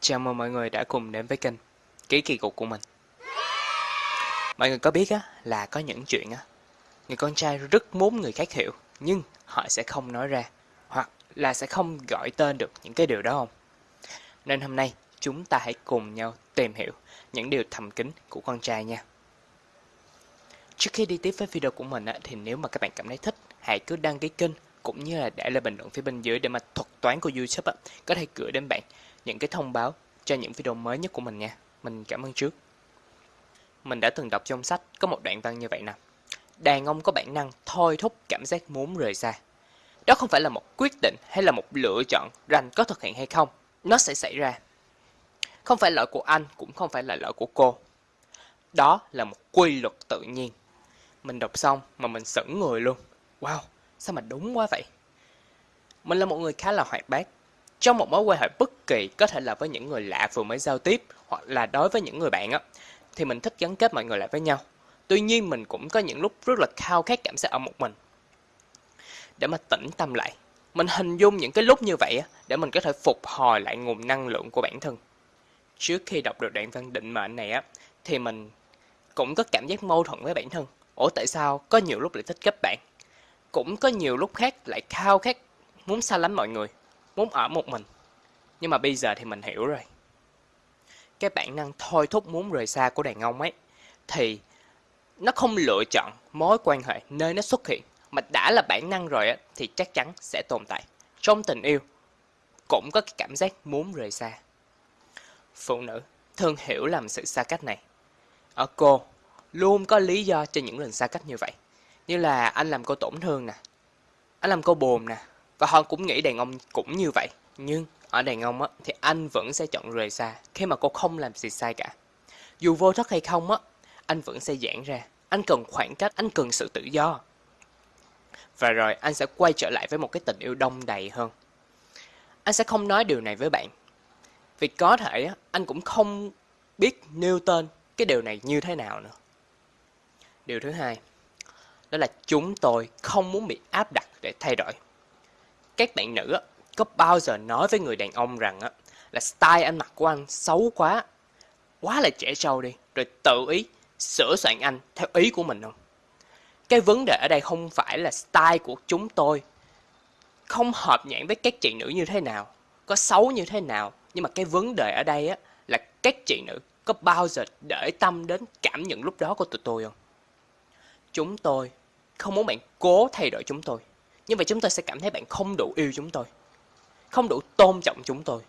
Chào mừng mọi người đã cùng đến với kênh Ký kỳ cục của mình. Mọi người có biết á là có những chuyện á Người con trai rất muốn người khác hiểu Nhưng họ sẽ không nói ra Hoặc là sẽ không gọi tên được những cái điều đó không? Nên hôm nay chúng ta hãy cùng nhau tìm hiểu những điều thầm kín của con trai nha. Trước khi đi tiếp với video của mình á, thì nếu mà các bạn cảm thấy thích Hãy cứ đăng ký kênh cũng như là để lại bình luận phía bên dưới để mà thuật toán của YouTube á, có thể gửi đến bạn những cái thông báo cho những video mới nhất của mình nha. Mình cảm ơn trước. Mình đã từng đọc trong sách có một đoạn văn như vậy nè. Đàn ông có bản năng thôi thúc cảm giác muốn rời xa. Đó không phải là một quyết định hay là một lựa chọn rằng có thực hiện hay không. Nó sẽ xảy ra. Không phải lỗi của anh cũng không phải là lỗi của cô. Đó là một quy luật tự nhiên. Mình đọc xong mà mình sững người luôn. Wow, sao mà đúng quá vậy? Mình là một người khá là hoạt bát, trong một mối quan hệ bất kỳ có thể là với những người lạ vừa mới giao tiếp hoặc là đối với những người bạn á thì mình thích gắn kết mọi người lại với nhau. Tuy nhiên mình cũng có những lúc rất là khao khát cảm giác ở một mình. Để mà tĩnh tâm lại mình hình dung những cái lúc như vậy á để mình có thể phục hồi lại nguồn năng lượng của bản thân. Trước khi đọc được đoạn văn định mệnh này á thì mình cũng có cảm giác mâu thuẫn với bản thân. Ủa tại sao có nhiều lúc lại thích kết bạn? Cũng có nhiều lúc khác lại khao khát muốn xa lánh mọi người, muốn ở một mình. Nhưng mà bây giờ thì mình hiểu rồi. Cái bản năng thôi thúc muốn rời xa của đàn ông ấy thì nó không lựa chọn mối quan hệ nơi nó xuất hiện mà đã là bản năng rồi á, thì chắc chắn sẽ tồn tại. Trong tình yêu cũng có cái cảm giác muốn rời xa. Phụ nữ thường hiểu làm sự xa cách này. Ở cô luôn có lý do cho những lần xa cách như vậy. Như là anh làm cô tổn thương nè, anh làm cô buồn nè, và họ cũng nghĩ đàn ông cũng như vậy. Nhưng ở đàn ông á, thì anh vẫn sẽ chọn rời xa khi mà cô không làm gì sai cả. Dù vô thức hay không á, anh vẫn sẽ giãn ra. Anh cần khoảng cách, anh cần sự tự do. Và rồi anh sẽ quay trở lại với một cái tình yêu đông đầy hơn. Anh sẽ không nói điều này với bạn. Vì có thể á, anh cũng không biết nêu tên cái điều này như thế nào nữa. Điều thứ hai, đó là chúng tôi không muốn bị áp đặt để thay đổi các bạn nữ có bao giờ nói với người đàn ông rằng là style ăn mặc của anh xấu quá, quá là trẻ trâu đi, rồi tự ý sửa soạn anh theo ý của mình không? Cái vấn đề ở đây không phải là style của chúng tôi không hợp nhãn với các chị nữ như thế nào, có xấu như thế nào, nhưng mà cái vấn đề ở đây á là các chị nữ có bao giờ để tâm đến cảm nhận lúc đó của tụi tôi không? Chúng tôi. Không muốn bạn cố thay đổi chúng tôi. Như vậy chúng tôi sẽ cảm thấy bạn không đủ yêu chúng tôi Không đủ tôn trọng chúng tôi.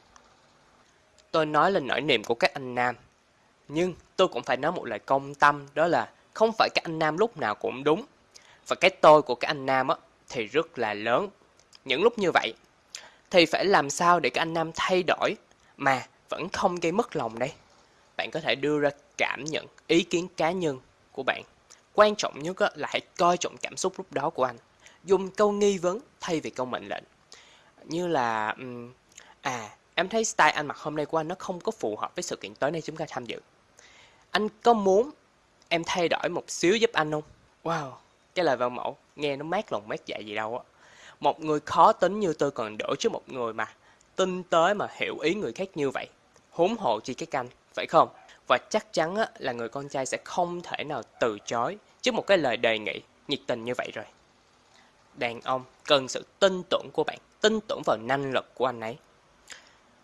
Tôi nói lên nỗi niềm của các anh nam Nhưng tôi cũng phải nói một lời công tâm Đó là không phải các anh nam lúc nào cũng đúng. Và cái tôi của các anh nam á, thì rất là lớn. Những lúc như vậy Thì phải làm sao để các anh nam thay đổi Mà vẫn không gây mất lòng đây? Bạn có thể đưa ra cảm nhận, ý kiến cá nhân của bạn. Quan trọng nhất là hãy coi trọng cảm xúc lúc đó của anh. Dùng câu nghi vấn thay vì câu mệnh lệnh. Như là à em thấy style anh mặc hôm nay của anh nó không có phù hợp với sự kiện tối nay chúng ta tham dự. Anh có muốn em thay đổi một xíu giúp anh không? Wow, cái lời vào mẫu, nghe nó mát lòng mát dạ gì đâu á. Một người khó tính như tôi còn đỡ trước một người mà tinh tế mà hiểu ý người khác như vậy. Huống hộ chi cái canh, phải không? Và chắc chắn á, là người con trai sẽ không thể nào từ chối trước một cái lời đề nghị nhiệt tình như vậy rồi đàn ông cần sự tin tưởng của bạn, tin tưởng vào năng lực của anh ấy.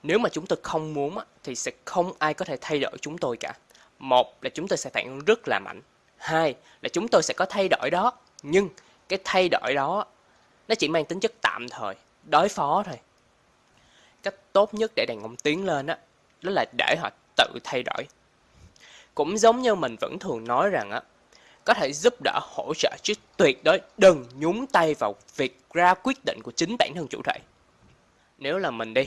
Nếu mà chúng tôi không muốn thì sẽ không ai có thể thay đổi chúng tôi cả. Một là chúng tôi sẽ phản ứng rất là mạnh. Hai là chúng tôi sẽ có thay đổi đó. Nhưng cái thay đổi đó nó chỉ mang tính chất tạm thời, đối phó thôi. Cách tốt nhất để đàn ông tiến lên đó, đó là để họ tự thay đổi. Cũng giống như mình vẫn thường nói rằng á, có thể giúp đỡ hỗ trợ chứ tuyệt đối đừng nhúng tay vào việc ra quyết định của chính bản thân chủ thể. Nếu là mình đi,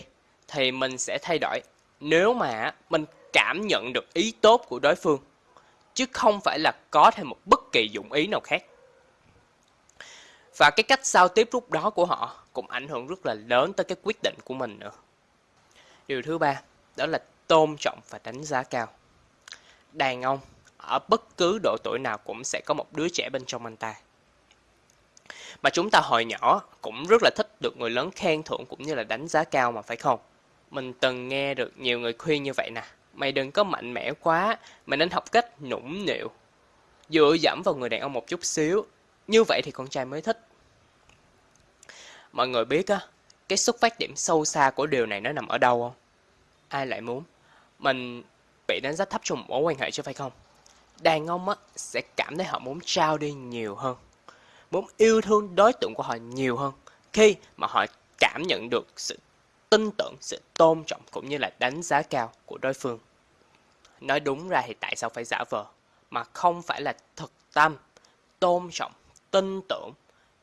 thì mình sẽ thay đổi nếu mà mình cảm nhận được ý tốt của đối phương, chứ không phải là có thêm một bất kỳ dụng ý nào khác. Và cái cách giao tiếp lúc đó của họ cũng ảnh hưởng rất là lớn tới cái quyết định của mình nữa. Điều thứ ba, đó là tôn trọng và đánh giá cao. Đàn ông ở bất cứ độ tuổi nào cũng sẽ có một đứa trẻ bên trong anh ta. Mà chúng ta hồi nhỏ cũng rất là thích được người lớn khen thưởng cũng như là đánh giá cao mà phải không? Mình từng nghe được nhiều người khuyên như vậy nè. Mày đừng có mạnh mẽ quá, mày nên học cách nũng nịu. Dựa dẫm vào người đàn ông một chút xíu. Như vậy thì con trai mới thích. Mọi người biết á, cái xuất phát điểm sâu xa của điều này nó nằm ở đâu không? Ai lại muốn? Mình bị đánh giá thấp trong một mối quan hệ chứ phải không? Đàn ông á, sẽ cảm thấy họ muốn trao đi nhiều hơn. Muốn yêu thương đối tượng của họ nhiều hơn. Khi mà họ cảm nhận được sự tin tưởng, sự tôn trọng cũng như là đánh giá cao của đối phương. Nói đúng ra thì tại sao phải giả vờ, mà không phải là thực tâm, tôn trọng, tin tưởng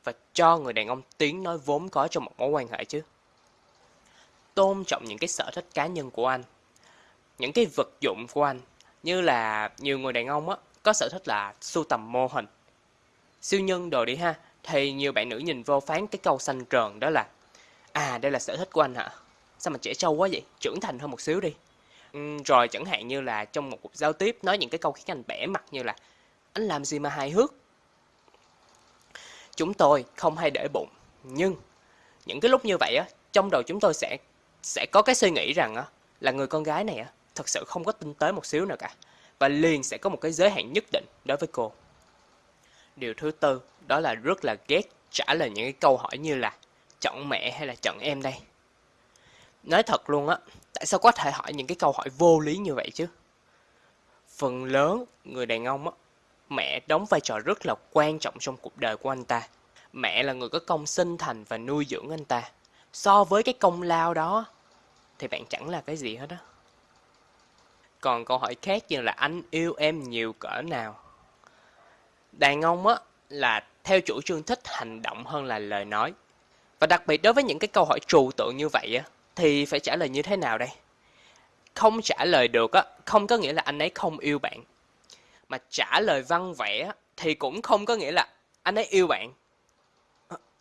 và cho người đàn ông tiếng nói vốn có trong một mối quan hệ chứ. Tôn trọng những cái sở thích cá nhân của anh, những cái vật dụng của anh, như là nhiều người đàn ông á, có sở thích là sưu tầm mô hình. Siêu nhân đồ đi ha, thì nhiều bạn nữ nhìn vô phán cái câu xanh tròn đó là À đây là sở thích của anh hả? Sao mà trẻ trâu quá vậy? Trưởng thành hơn một xíu đi. Ừ, rồi chẳng hạn như là trong một cuộc giao tiếp nói những cái câu khiến anh bẻ mặt như là Anh làm gì mà hài hước? Chúng tôi không hay để bụng. Nhưng những cái lúc như vậy á, trong đầu chúng tôi sẽ sẽ có cái suy nghĩ rằng á, là người con gái này á, thật sự không có tinh tế một xíu nào cả. Và liền sẽ có một cái giới hạn nhất định đối với cô. Điều thứ tư đó là rất là ghét trả lời những cái câu hỏi như là chọn mẹ hay là chọn em đây? Nói thật luôn á, tại sao có thể hỏi những cái câu hỏi vô lý như vậy chứ? Phần lớn người đàn ông á, mẹ đóng vai trò rất là quan trọng trong cuộc đời của anh ta. Mẹ là người có công sinh thành và nuôi dưỡng anh ta. So với cái công lao đó thì bạn chẳng là cái gì hết á. Còn câu hỏi khác như là anh yêu em nhiều cỡ nào? Đàn ông á là theo chủ trương thích hành động hơn là lời nói. Và đặc biệt đối với những cái câu hỏi trừu tượng như vậy á, thì phải trả lời như thế nào đây? Không trả lời được á, không có nghĩa là anh ấy không yêu bạn. Mà trả lời văn vẽ thì cũng không có nghĩa là anh ấy yêu bạn.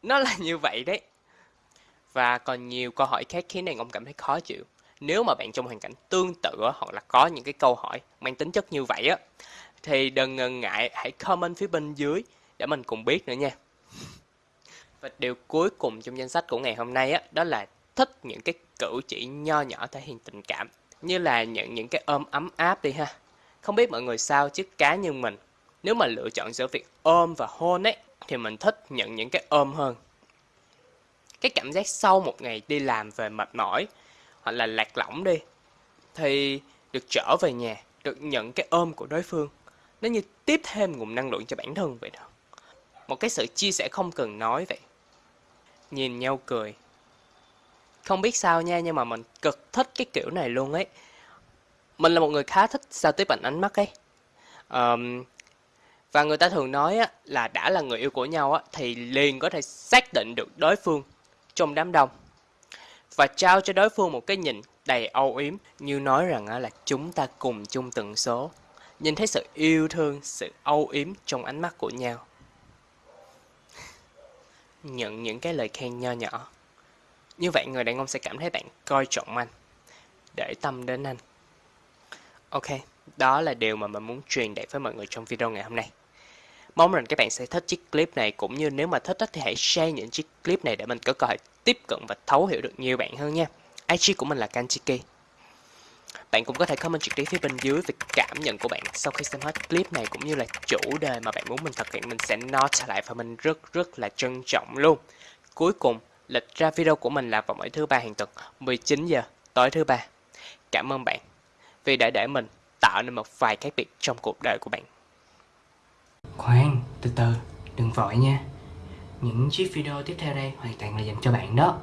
Nó là như vậy đấy. Và còn nhiều câu hỏi khác khiến đàn ông cảm thấy khó chịu. Nếu mà bạn trong hoàn cảnh tương tự hoặc là có những cái câu hỏi mang tính chất như vậy á, thì đừng ngần ngại hãy comment phía bên dưới để mình cùng biết nữa nha. Và điều cuối cùng trong danh sách của ngày hôm nay á, đó là thích những cái cử chỉ nho nhỏ thể hiện tình cảm. Như là nhận những cái ôm ấm áp đi ha. Không biết mọi người sao chứ cá nhân mình, nếu mà lựa chọn giữa việc ôm và hôn ấy, thì mình thích nhận những cái ôm hơn. Cái cảm giác sau một ngày đi làm về mệt mỏi, hoặc là lạc lõng đi, thì được trở về nhà, được nhận cái ôm của đối phương. Nó như tiếp thêm nguồn năng lượng cho bản thân vậy đó. Một cái sự chia sẻ không cần nói vậy nhìn nhau cười. Không biết sao nha, nhưng mà mình cực thích cái kiểu này luôn ấy. Mình là một người khá thích giao tiếp bằng ánh mắt ấy. Um, và người ta thường nói á, là đã là người yêu của nhau á, thì liền có thể xác định được đối phương trong đám đông. Và trao cho đối phương một cái nhìn đầy âu yếm như nói rằng là chúng ta cùng chung tần số. Nhìn thấy sự yêu thương, sự âu yếm trong ánh mắt của nhau nhận những cái lời khen nho nhỏ. Như vậy người đàn ông sẽ cảm thấy bạn coi trọng anh, để tâm đến anh. Ok, đó là điều mà mình muốn truyền đạt với mọi người trong video ngày hôm nay. Mong rằng các bạn sẽ thích chiếc clip này cũng như nếu mà thích thì hãy share những chiếc clip này để mình có cơ hội tiếp cận và thấu hiểu được nhiều bạn hơn nha. IG của mình là Kanchiki. Bạn cũng có thể comment trực tiếp phía bên dưới về cảm nhận của bạn sau khi xem hết clip này cũng như là chủ đề mà bạn muốn mình thực hiện mình sẽ note lại và mình rất rất là trân trọng luôn. Cuối cùng, lịch ra video của mình là vào mỗi thứ ba hàng tuần 19 giờ tối thứ ba. Cảm ơn bạn vì đã để mình tạo nên một vài khác biệt trong cuộc đời của bạn. Khoan, từ từ, đừng vội nha. Những chiếc video tiếp theo đây hoàn toàn là dành cho bạn đó.